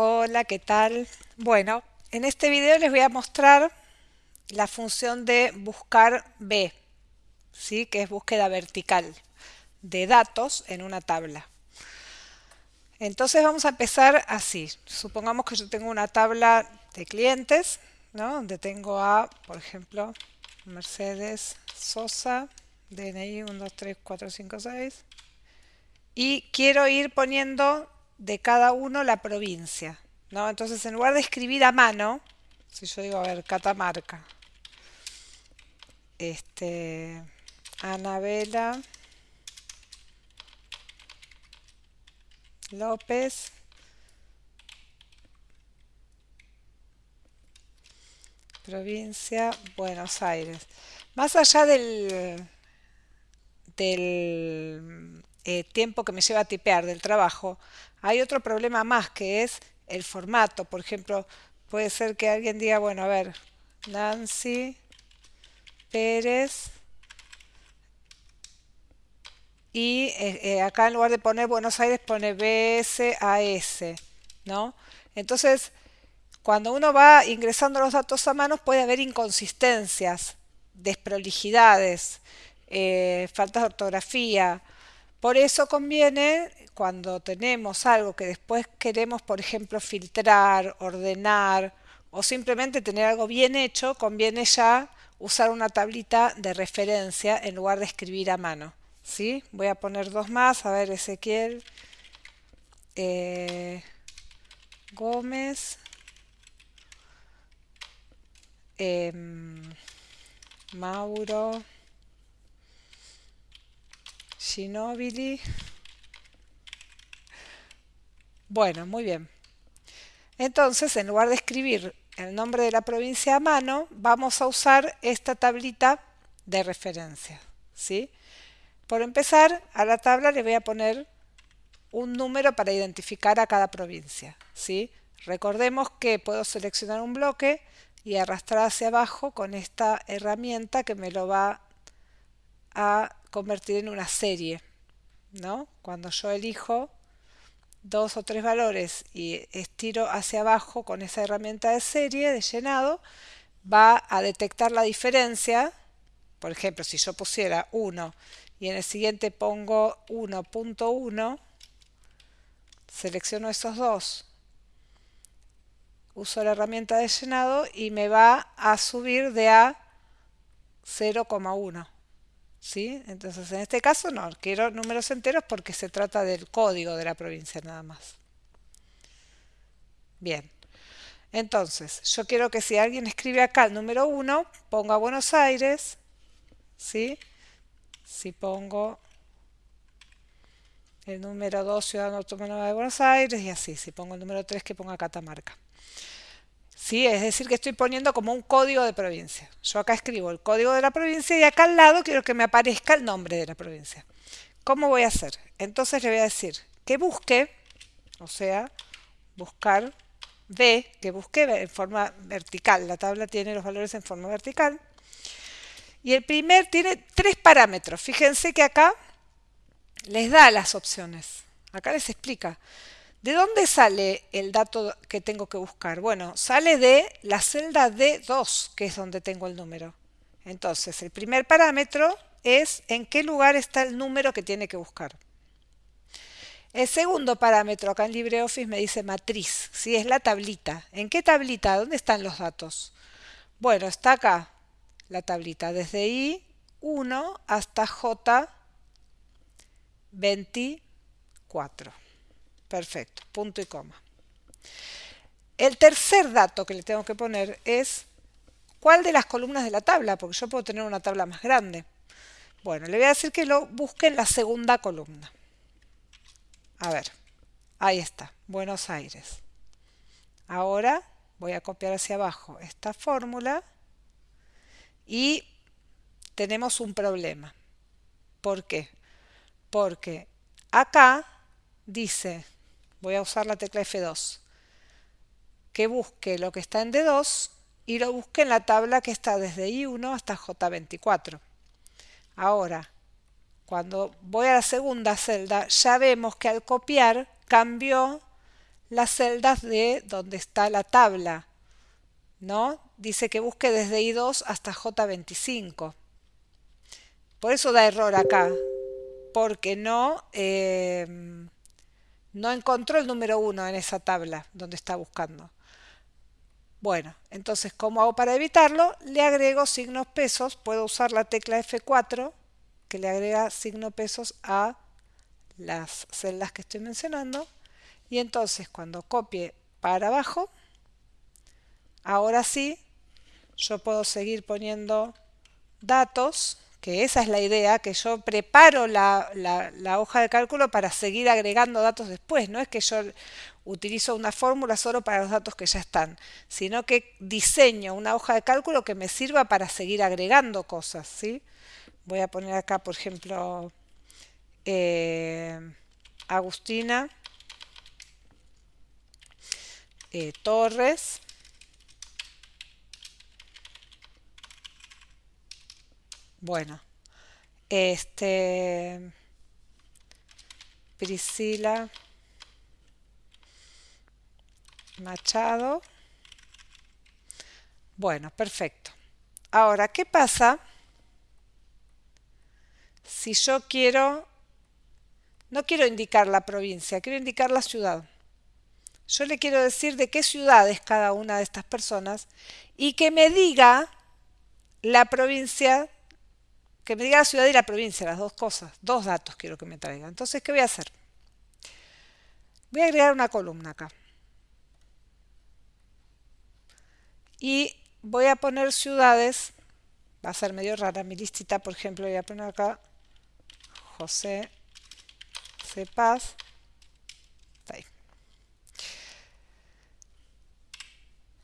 Hola, ¿qué tal? Bueno, en este video les voy a mostrar la función de buscar B, ¿sí? que es búsqueda vertical de datos en una tabla. Entonces vamos a empezar así. Supongamos que yo tengo una tabla de clientes, ¿no? donde tengo a, por ejemplo, Mercedes Sosa, DNI 1, 2, 3, 4, 5, 6. Y quiero ir poniendo de cada uno la provincia. ¿no? Entonces, en lugar de escribir a mano, si yo digo, a ver, Catamarca, este, Anabela López, provincia Buenos Aires. Más allá del, del eh, tiempo que me lleva a tipear del trabajo, hay otro problema más que es el formato. Por ejemplo, puede ser que alguien diga, bueno, a ver, Nancy Pérez y eh, eh, acá en lugar de poner Buenos Aires pone BSAS, ¿no? Entonces, cuando uno va ingresando los datos a mano puede haber inconsistencias, desprolijidades, faltas de ortografía. Por eso conviene cuando tenemos algo que después queremos, por ejemplo, filtrar, ordenar o simplemente tener algo bien hecho, conviene ya usar una tablita de referencia en lugar de escribir a mano. ¿sí? Voy a poner dos más, a ver, Ezequiel, eh, Gómez, em, Mauro, Ginobili. Bueno, muy bien. Entonces, en lugar de escribir el nombre de la provincia a mano, vamos a usar esta tablita de referencia. ¿sí? Por empezar, a la tabla le voy a poner un número para identificar a cada provincia. ¿sí? Recordemos que puedo seleccionar un bloque y arrastrar hacia abajo con esta herramienta que me lo va a convertir en una serie. ¿no? Cuando yo elijo dos o tres valores y estiro hacia abajo con esa herramienta de serie de llenado, va a detectar la diferencia. Por ejemplo, si yo pusiera 1 y en el siguiente pongo 1.1, selecciono esos dos, uso la herramienta de llenado y me va a subir de a 0,1. Entonces en este caso no, quiero números enteros porque se trata del código de la provincia nada más. Bien, entonces yo quiero que si alguien escribe acá el número 1, ponga Buenos Aires, ¿sí? Si pongo el número 2, Ciudad Autónoma de Buenos Aires, y así, si pongo el número 3, que ponga Catamarca. ¿Sí? Es decir, que estoy poniendo como un código de provincia. Yo acá escribo el código de la provincia y acá al lado quiero que me aparezca el nombre de la provincia. ¿Cómo voy a hacer? Entonces le voy a decir que busque, o sea, buscar B, que busque en forma vertical. La tabla tiene los valores en forma vertical. Y el primer tiene tres parámetros. Fíjense que acá les da las opciones. Acá les explica. ¿De dónde sale el dato que tengo que buscar? Bueno, sale de la celda D2, que es donde tengo el número. Entonces, el primer parámetro es en qué lugar está el número que tiene que buscar. El segundo parámetro acá en LibreOffice me dice matriz, si es la tablita. ¿En qué tablita? ¿Dónde están los datos? Bueno, está acá la tablita, desde I1 hasta J24. Perfecto, punto y coma. El tercer dato que le tengo que poner es cuál de las columnas de la tabla, porque yo puedo tener una tabla más grande. Bueno, le voy a decir que lo busque en la segunda columna. A ver, ahí está, Buenos Aires. Ahora voy a copiar hacia abajo esta fórmula y tenemos un problema. ¿Por qué? Porque acá dice voy a usar la tecla F2, que busque lo que está en D2 y lo busque en la tabla que está desde I1 hasta J24. Ahora, cuando voy a la segunda celda, ya vemos que al copiar cambió las celdas de donde está la tabla, ¿no? Dice que busque desde I2 hasta J25. Por eso da error acá, porque no, eh, no encontró el número 1 en esa tabla donde está buscando. Bueno, entonces, ¿cómo hago para evitarlo? Le agrego signos pesos, puedo usar la tecla F4 que le agrega signo pesos a las celdas que estoy mencionando y entonces cuando copie para abajo ahora sí yo puedo seguir poniendo datos que esa es la idea, que yo preparo la, la, hoja de cálculo para seguir agregando datos después, no es que yo utilizo una fórmula solo para los datos que ya están, sino que diseño una hoja de cálculo que me sirva para seguir agregando cosas, ¿sí? Voy a poner acá, por ejemplo, eh, Agustina eh, Torres. Bueno, este Priscila Machado. Bueno, perfecto. Ahora, ¿qué pasa si yo quiero, no quiero indicar la provincia, quiero indicar la ciudad? Yo le quiero decir de qué ciudad es cada una de estas personas y que me diga la provincia, que me diga la ciudad y la provincia, las dos cosas, dos datos quiero que me traiga. Entonces, ¿qué voy a hacer? Voy a agregar una columna acá. Y voy a poner ciudades, va a ser medio rara mi listita, por ejemplo, voy a poner acá José Cepaz.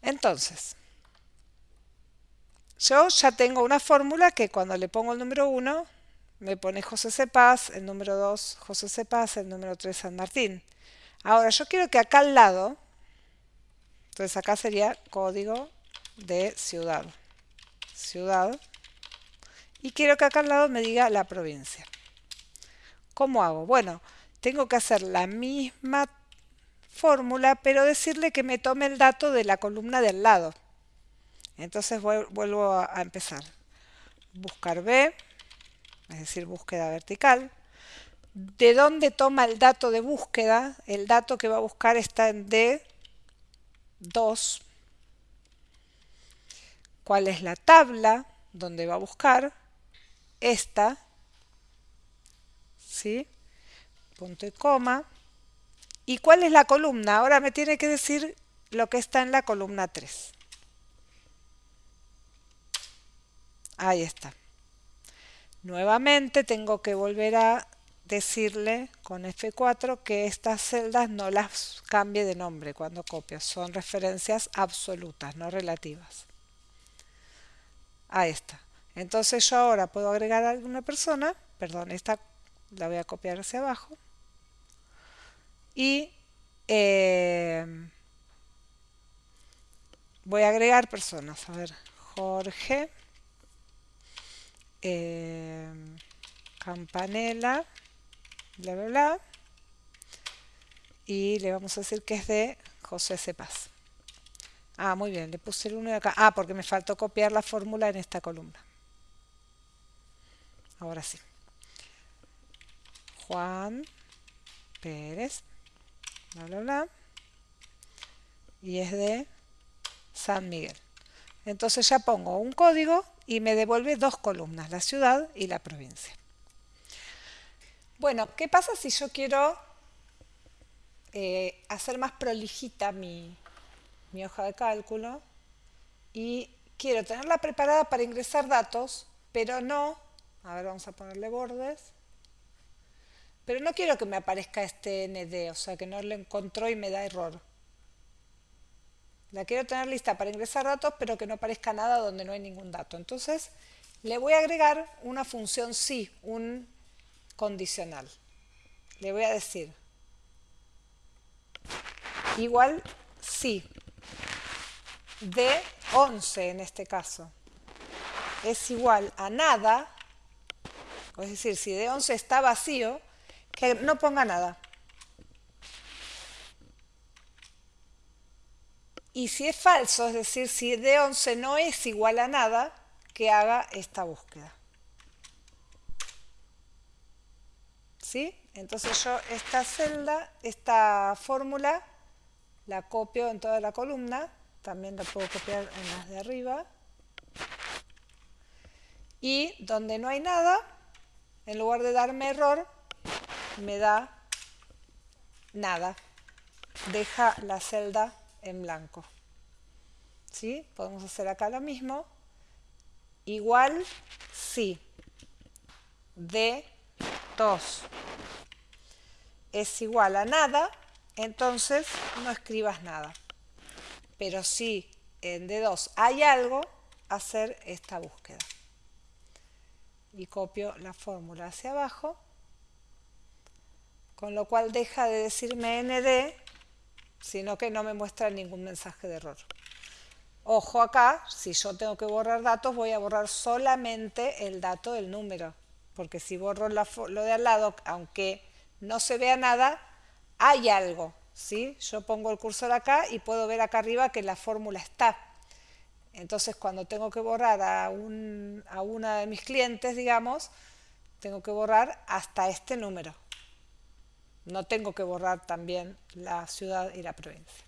Entonces, yo ya tengo una fórmula que cuando le pongo el número 1, me pone José Cepaz, el número 2 José Cepaz, el número 3 San Martín. Ahora, yo quiero que acá al lado, entonces acá sería código de ciudad. Ciudad. Y quiero que acá al lado me diga la provincia. ¿Cómo hago? Bueno, tengo que hacer la misma fórmula, pero decirle que me tome el dato de la columna del lado. Entonces vuelvo a empezar. Buscar B, es decir, búsqueda vertical. ¿De dónde toma el dato de búsqueda? El dato que va a buscar está en D2. ¿Cuál es la tabla donde va a buscar? Esta. ¿Sí? Punto y coma. ¿Y cuál es la columna? Ahora me tiene que decir lo que está en la columna 3. Ahí está. Nuevamente tengo que volver a decirle con F4 que estas celdas no las cambie de nombre cuando copio. Son referencias absolutas, no relativas. Ahí está. Entonces yo ahora puedo agregar a alguna persona, perdón, esta la voy a copiar hacia abajo y eh, voy a agregar personas. A ver, Jorge, eh, Campanella, bla, bla, bla. Y le vamos a decir que es de José Cepaz. Ah, muy bien, le puse el 1 de acá. Ah, porque me faltó copiar la fórmula en esta columna. Ahora sí. Juan Pérez bla, bla, bla, y es de San Miguel. Entonces ya pongo un código y me devuelve dos columnas, la ciudad y la provincia. Bueno, ¿qué pasa si yo quiero eh, hacer más prolijita mi, mi hoja de cálculo y quiero tenerla preparada para ingresar datos, pero no, a ver, vamos a ponerle bordes, pero no quiero que me aparezca este ND, o sea que no lo encontró y me da error. La quiero tener lista para ingresar datos, pero que no aparezca nada donde no hay ningún dato. Entonces, le voy a agregar una función sí, un condicional. Le voy a decir igual sí, de 11 en este caso, es igual a nada, es decir, si de 11 está vacío, que no ponga nada. Y si es falso, es decir, si D11 no es igual a nada, que haga esta búsqueda. ¿Sí? Entonces yo esta celda, esta fórmula, la copio en toda la columna, también la puedo copiar en las de arriba. Y donde no hay nada, en lugar de darme error, me da nada. Deja la celda en blanco. ¿Sí? Podemos hacer acá lo mismo. Igual si D2 es igual a nada, entonces no escribas nada. Pero si en D2 hay algo, hacer esta búsqueda. Y copio la fórmula hacia abajo, con lo cual deja de decirme ND sino que no me muestra ningún mensaje de error. Ojo acá, si yo tengo que borrar datos, voy a borrar solamente el dato del número, porque si borro lo de al lado, aunque no se vea nada, hay algo. ¿sí? Yo pongo el cursor acá y puedo ver acá arriba que la fórmula está. Entonces, cuando tengo que borrar a, un, a una de mis clientes, digamos, tengo que borrar hasta este número. No tengo que borrar también la ciudad y la provincia.